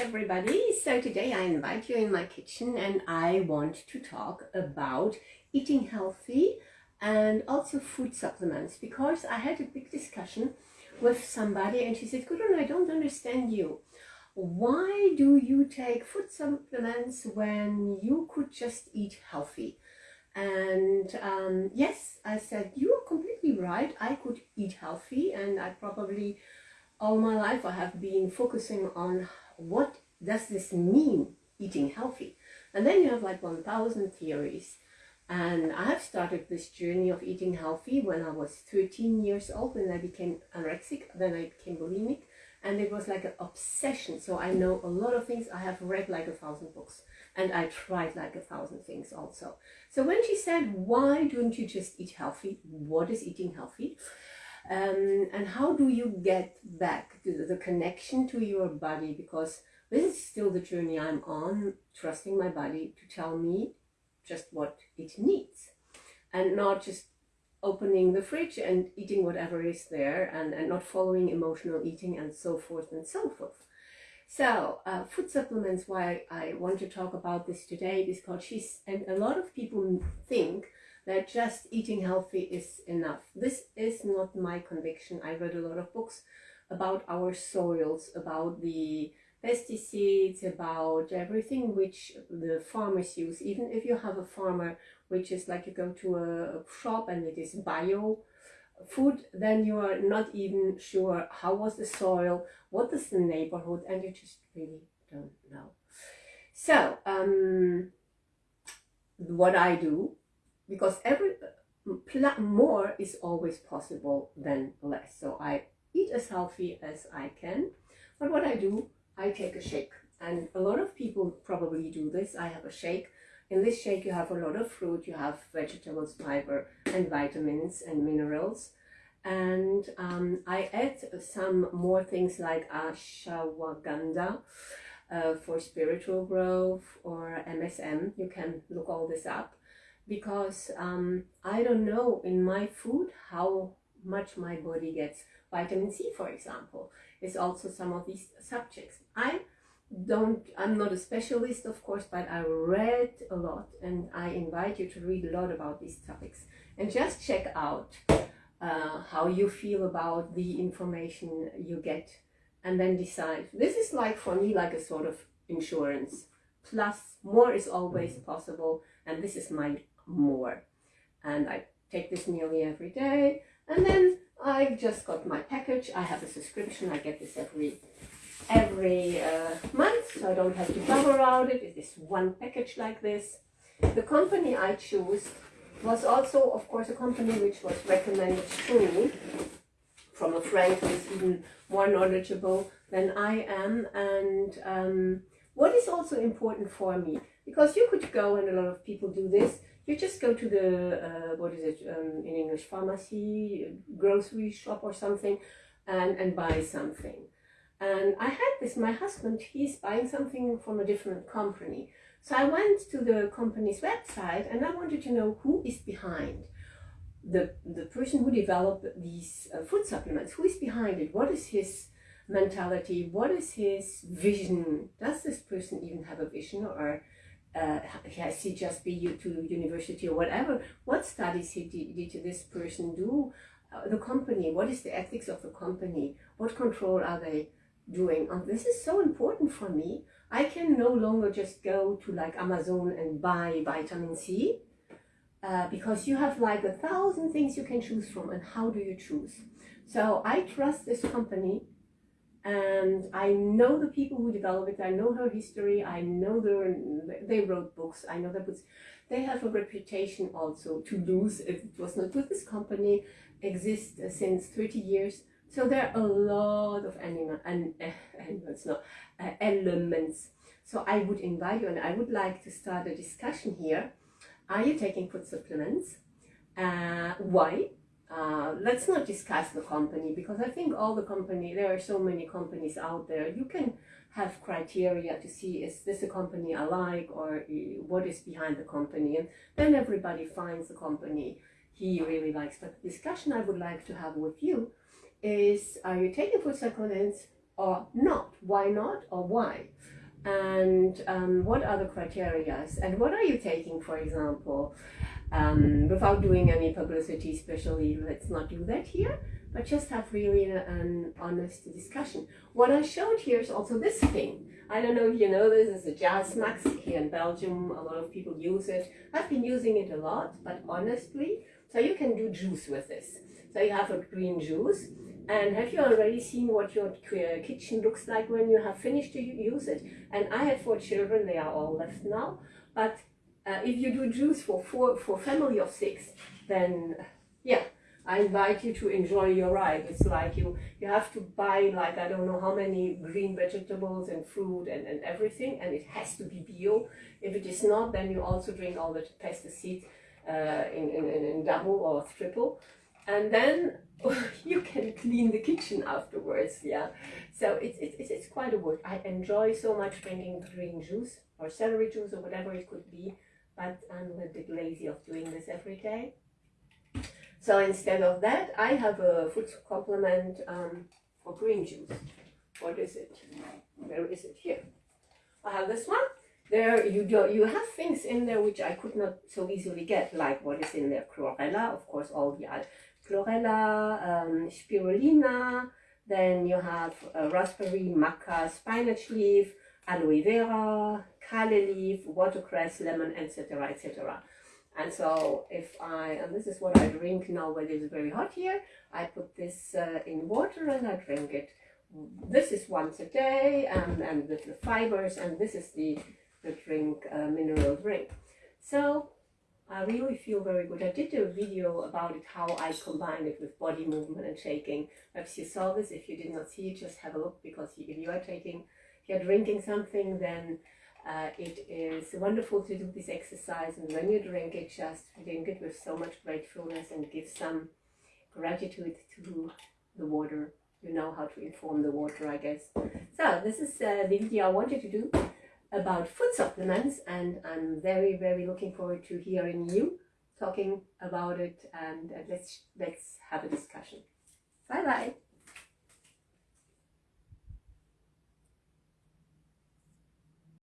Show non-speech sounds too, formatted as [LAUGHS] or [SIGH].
everybody. So today I invite you in my kitchen and I want to talk about eating healthy and also food supplements because I had a big discussion with somebody and she said, Gudrun, I don't understand you. Why do you take food supplements when you could just eat healthy? And um, yes, I said, you are completely right. I could eat healthy and I probably all my life I have been focusing on what does this mean, eating healthy? And then you have like 1000 theories. And I have started this journey of eating healthy when I was 13 years old, when I became anorexic, then I became bulimic, and it was like an obsession. So I know a lot of things. I have read like a thousand books, and I tried like a thousand things also. So when she said, why don't you just eat healthy? What is eating healthy? Um, and how do you get back to the connection to your body because this is still the journey I'm on trusting my body to tell me just what it needs and not just opening the fridge and eating whatever is there and, and not following emotional eating and so forth and so forth. So, uh, food supplements, why I want to talk about this today is because she's, and a lot of people think that just eating healthy is enough. This is not my conviction. I read a lot of books about our soils, about the pesticides, about everything which the farmers use. Even if you have a farmer which is like you go to a shop and it is bio food, then you are not even sure how was the soil, what is the neighborhood, and you just really don't know. So, um, what I do because every more is always possible than less. So I eat as healthy as I can. But what I do, I take a shake. And a lot of people probably do this. I have a shake. In this shake, you have a lot of fruit, you have vegetables, fiber, and vitamins and minerals. And um, I add some more things like ashwagandha uh, for spiritual growth or MSM. You can look all this up because um, I don't know in my food how much my body gets. Vitamin C, for example, is also some of these subjects. I don't, I'm not a specialist, of course, but I read a lot and I invite you to read a lot about these topics and just check out uh, how you feel about the information you get and then decide. This is like, for me, like a sort of insurance. Plus, more is always possible and this is my more. And I take this nearly every day. And then I've just got my package. I have a subscription. I get this every every uh, month, so I don't have to bother around it. It is one package like this. The company I choose was also, of course, a company which was recommended to me from a friend who is even more knowledgeable than I am. And um, what is also important for me, because you could go, and a lot of people do this, you just go to the, uh, what is it um, in English, pharmacy, grocery shop or something and, and buy something. And I had this, my husband, he's buying something from a different company. So I went to the company's website and I wanted to know who is behind the, the person who developed these uh, food supplements. Who is behind it? What is his mentality? What is his vision? Does this person even have a vision or uh, has he just been to university or whatever? What studies he did, did this person do? Uh, the company, what is the ethics of the company? What control are they doing? And this is so important for me. I can no longer just go to like Amazon and buy vitamin C uh, because you have like a thousand things you can choose from and how do you choose? So I trust this company and I know the people who developed it. I know her history. I know their they wrote books. I know their books. They have a reputation also to lose it was not good. This company exists since 30 years. So there are a lot of animal and uh, animals, no, uh, elements. So I would invite you and I would like to start a discussion here. Are you taking food supplements? Uh, why? Uh, let's not discuss the company because I think all the company, there are so many companies out there. You can have criteria to see is this a company I like or what is behind the company and then everybody finds the company he really likes. But the discussion I would like to have with you is are you taking food supplements or not? Why not or why? And um, what are the criteria? And what are you taking, for example, um, without doing any publicity, especially let's not do that here, but just have really an honest discussion. What I showed here is also this thing. I don't know if you know this, it's a Jazz Max here in Belgium. A lot of people use it. I've been using it a lot, but honestly, so you can do juice with this. So you have a green juice. And have you already seen what your kitchen looks like when you have finished to use it? And I have four children, they are all left now. But uh, if you do juice for four for family of six, then yeah, I invite you to enjoy your ride. It's like you you have to buy like I don't know how many green vegetables and fruit and, and everything, and it has to be bio. If it is not, then you also drink all the pesticides uh, in, in, in double or triple and then [LAUGHS] you can clean the kitchen afterwards yeah so it's, it's, it's quite a work i enjoy so much drinking green juice or celery juice or whatever it could be but i'm a bit lazy of doing this every day. So instead of that i have a food complement um, for green juice. What is it? Where is it? Here. I have this one. There you do you have things in there which I could not so easily get, like what is in there, chlorella, of course, all the chlorella, um, spirulina, then you have uh, raspberry, maca, spinach leaf, aloe vera, kale leaf, watercress, lemon, etc., etc. And so if I, and this is what I drink now when it is very hot here, I put this uh, in water and I drink it. This is once a day and, and with the fibers and this is the the drink, uh, mineral drink. So I really feel very good. I did a video about it, how I combine it with body movement and shaking. Perhaps you saw this. If you did not see it, just have a look because if you are taking, if you're drinking something, then uh, it is wonderful to do this exercise. And when you drink it, just drink it with so much gratefulness and give some gratitude to the water. You know how to inform the water, I guess. So this is uh, the video I wanted to do about food supplements and I'm very very looking forward to hearing you talking about it and, let's let's have a discussion. Bye bye.